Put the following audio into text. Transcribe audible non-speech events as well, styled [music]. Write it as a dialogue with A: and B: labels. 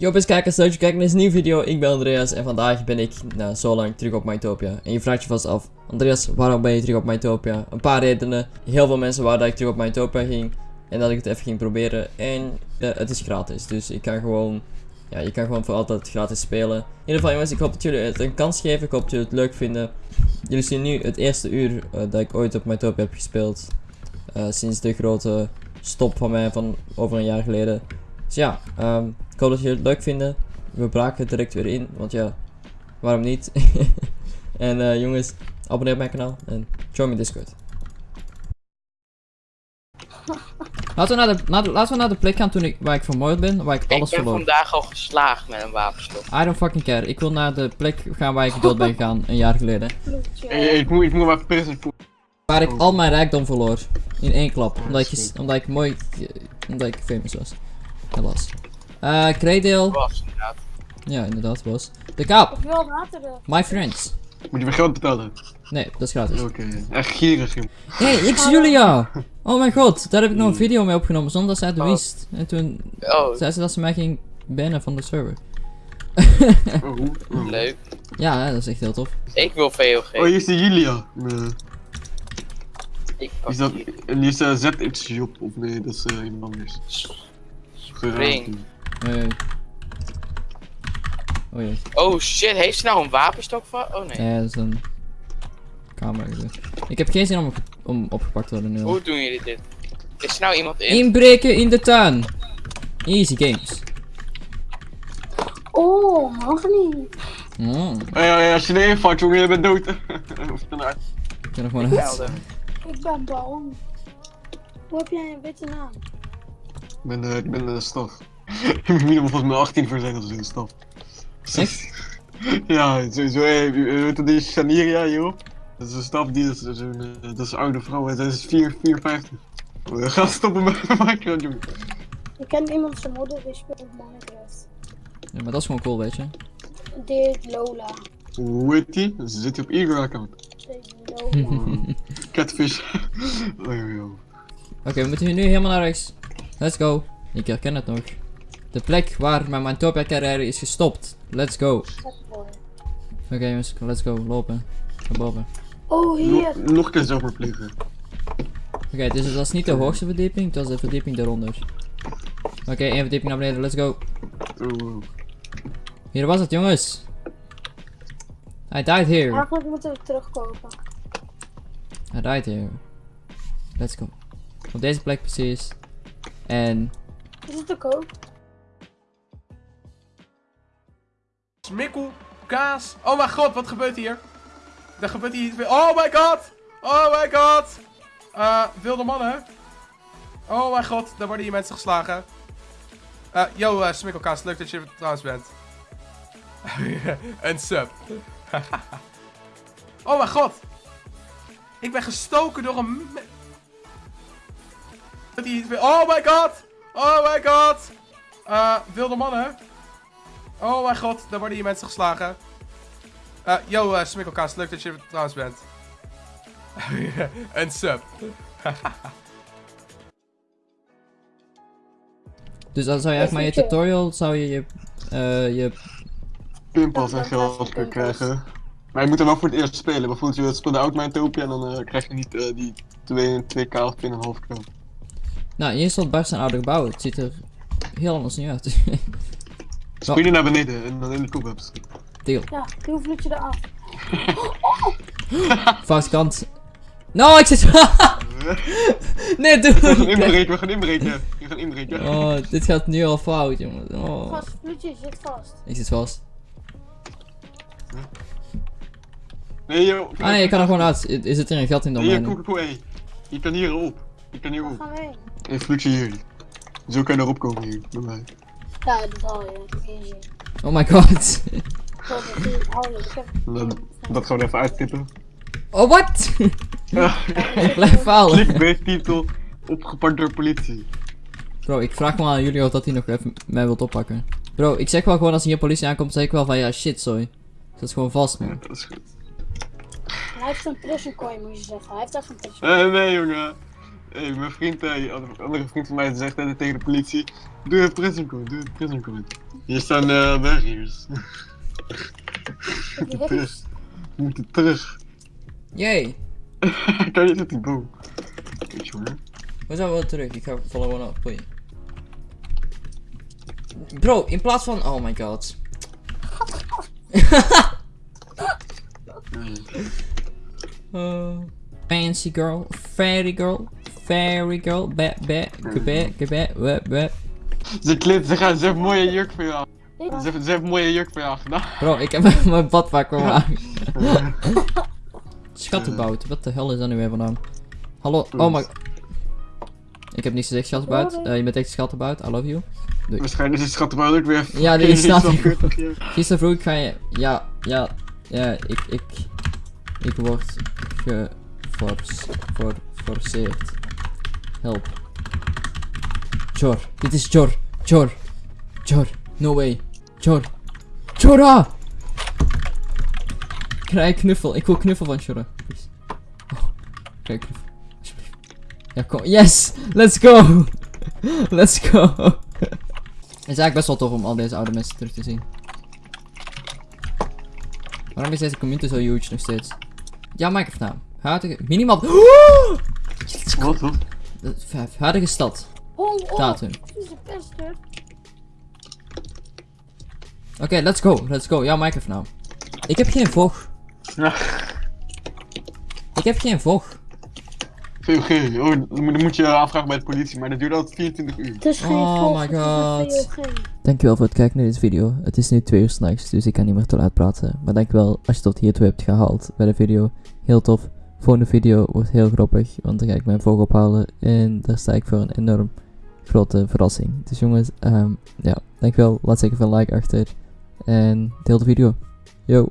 A: Yo beste kijkers, leuk dat je kijkt naar deze nieuwe video. Ik ben Andreas en vandaag ben ik na zo lang terug op Mytopia. En je vraagt je vast af, Andreas, waarom ben je terug op Mytopia? Een paar redenen. Heel veel mensen waren dat ik terug op Mytopia ging en dat ik het even ging proberen. En eh, het is gratis, dus ik kan gewoon, ja, je kan gewoon voor altijd gratis spelen. In ieder geval jongens, ik hoop dat jullie het een kans geven. Ik hoop dat jullie het leuk vinden. Jullie zien nu het eerste uur eh, dat ik ooit op Mytopia heb gespeeld. Eh, sinds de grote stop van mij van over een jaar geleden. Dus ja, ehm, ik hoop dat jullie het leuk vinden. We braken het direct weer in, want ja, waarom niet? [laughs] en eh, jongens, abonneer op mijn kanaal en join mijn Discord. Laten we, naar de, naar de- laten we naar de plek gaan toen ik, waar ik vermoord ben, waar ik
B: Ik
A: alles
B: ben
A: verloor.
B: vandaag al geslaagd met een wapenstok.
A: I don't fucking care. Ik wil naar de plek gaan waar ik dood ben gegaan, een jaar geleden.
C: Hey, ik moet, ik moet maar voor-
A: Waar ik al mijn rijkdom verloor. In één klap. Omdat ik, omdat ik mooi... Omdat ik famous was. Helaas. Eh, Kreedeel.
B: Was inderdaad.
A: Ja, inderdaad, was. De kaap.
D: Ik wil water er.
A: My friends.
C: Moet je weer geld betalen?
A: Nee, dat is gratis.
C: Oké, echt gierig. joh.
A: Hé, hey, ik Julia! Oh mijn god, daar heb ik nog een video mee opgenomen zonder dat zij het
B: Oh.
A: wist. En toen
B: Oh,
A: zei ze dat ze mij ging bannen van de server.
C: Oh, oh.
B: leuk.
A: Ja, dat is echt heel tof.
B: Ik wil VOG.
C: Oh, hier is de Julia. Nee.
B: Ik pak
C: Is dat,
B: hier.
C: en is uh, ZX-job, of nee, dat is eh, iemand anders.
B: Spring.
A: Hey. Oh jee.
B: Oh shit, heeft ze nou een wapenstok van? Oh nee.
A: Ja, dat is een camera. Ik heb geen zin om, op- om opgepakt te worden nu.
B: Hoe doen jullie dit? Is er nou iemand in?
A: Inbreken in de tuin. Easy games.
D: Oh, mag niet.
A: Mm.
C: Oh ja, ja, als je erin valt, jongen, je bent dood.
A: Ik ben er gewoon uit.
D: Ik ben bang. Hoe heb jij een witte naam?
C: Ik ben, eh, ik ben de staf. [laughs] ik moet minimaal volgens mij 18 voor zijn als een staf.
A: Echt? [laughs]
C: ja, sowieso. Hey, weet je die Shaniria, joh? Dat is een staf die is zo'n. eh, dat is een oude vrouw, en zij is 4, 54. We gaan stoppen met Minecraft, jongen.
D: Ik ken iemand zijn moeder die speelt Minecraft.
A: Ja, maar dat is gewoon cool, weet je.
D: Heet Lola.
C: Hoe heet die? Ze zit op Eager account.
D: Lola. [laughs]
C: Catfish. oh.
A: Oké, we moeten hier nu helemaal naar rechts. Let's go. Ik herken het nog. De plek waar mijn Mytopia carrière is gestopt. Let's go. Oké jongens, let's go. Lopen. Naar boven.
D: Oh, hier.
C: Nog, nog een keer.
A: Oké, dus dat is niet de hoogste verdieping, dat is de verdieping daaronder. Oké, één verdieping naar beneden, let's go. Hier was het jongens. I died here.
D: Eigenlijk moeten we terugkopen.
A: I died here. Let's go. Op deze plek precies. En
D: Is het te
E: Smikkel, kaas. Oh mijn god, wat gebeurt hier? Er gebeurt hier iets. Oh my god! Oh my god! Eh, wilde mannen. Oh mijn god, daar worden hier mensen geslagen. Eh, yo, eh Smikkelkaas, leuk dat je er trouwens bent. [laughs] Een sub. [laughs] oh mijn god! Ik ben gestoken door een... Oh my god! Oh my god! Eh, wilde mannen. Oh mijn god, daar worden hier mensen geslagen. Eh, yo, eh Smikkelkaas, leuk dat je er trouwens bent. [laughs] Een sub. [laughs]
A: dus dan zou je eigenlijk maar je tutorial, zou je je, eh, je
C: Pinpas en geld kunnen krijgen. Maar je moet er wel voor het eerst spelen. Bijvoorbeeld, je speelt de Oud-Mytopia en dan eh, krijg je niet eh, die 2, 2k of 2,5k.
A: Nou, hier stond Bart zijn oude gebouw. Het ziet er heel anders niet uit. [laughs]
C: Spring je naar beneden en dan in de koelwebs.
A: Deal.
D: Ja, hoe vloed je eraf? [laughs]
A: Foute kant. No, ik zit... [laughs] nee, doe
C: We gaan inbreken, we gaan inbreken. We gaan inbreken.
A: Oh, dit gaat nu al fout, jongen. Oh.
D: Vast, vloedje zit vast.
A: Ik zit vast.
C: Nee, joh.
A: Ah nee, je kan er gewoon uit. Is zit er een gat in dan
C: Nee, koek, koek, hey. Je kan hier op. Je kan hier op. Een vloedje hier. Zo kan je erop komen hier, bij mij.
D: Ja, dat geen zin.
A: Oh my god.
D: Dat
C: dat gewoon even uittippen.
A: Oh, wat? [laughs] ik blijf falen.
C: Clickbait titel opgepakt door politie.
A: Bro, ik vraag me aan jullie of dat hij nog even mij wilt oppakken. Bro, ik zeg wel gewoon als hier politie aankomt, zeg ik wel van ja, shit, sorry. Dat is gewoon vast,
C: Ja,
A: man.
C: dat is goed.
D: Hij heeft een prison coin, moet je zeggen. Hij heeft echt een prison
C: Eh, nee jongen. Hey, mijn vriend, eh, een andere vriend van mij zegt net tegen de politie: Doe het prison code, doe het prison code. Hier staan uh, barriers. We moeten terug. We moeten terug.
A: Yay.
C: kan je zit die boom? Weet je hoor.
A: We zijn wel terug. Ik ga followen op. Boeien. Bro, in plaats van... Oh my god. Uh, [laughs] fancy girl, fairy girl, fairy girl, ba ba, gebe, gebe, we, we.
C: Ze kleedt, ze gaan, ze heeft mooie jurk voor jou. Ze heeft, ze heeft mooie jurk voor jou gedaan.
A: Bro, ik heb [laughs] mijn badpak weer aan. [laughs] Schattenbout, wat de hel is dat nu weer vandaan? Hallo, oh my... Ik heb niks gezegd, schattenbout. Eh, je bent echt schattenbout, I love you.
C: Waarschijnlijk is het schattenbouw ook weer.
A: Ja, die staat. [laughs] Gisteren vroeg ga je... Ja, ja, ja, ik, ik... Ik word geforceerd. Help. Jor, dit is Jor. Jor. Jor, no way. Jor. Jorah! Krijg knuffel. Ik wil knuffel van. Please. Oh, krijg knuffel. Ja, kom. Yes! Let's go! [laughs] Let's go! Het is eigenlijk best wel tof om al deze oude mensen terug te zien. Waarom is deze community zo huge nog steeds? Ja, Minecraft naam. Huidige... Minimaal... [gasps]
C: Wat, wat?
A: Vijf. Huidige stad.
D: Oh, oh.
A: Datum. Oké, let's go. Let's go. Ja, Minecraft naam. Ik heb geen vlog.
C: Ja.
A: Ik heb geen.
C: VOG. Oh, dan moet- je aanvragen bij de politie, maar dat duurt altijd 24 uur.
D: Het is geen
A: Oh my god.
D: VOG.
A: Dankjewel voor het kijken naar deze video. Het is nu 2 uur s'nachts, dus ik kan niet meer te laat praten. Maar dankjewel als je tot hiertoe hebt gehaald bij de video. Heel tof. Volgende video wordt heel grappig, want dan ga ik mijn vlog ophalen. En daar sta ik voor een enorm grote verrassing. Dus jongens, ehm ja, dankjewel. Laat zeker veel like achter. En deel de video. Yo.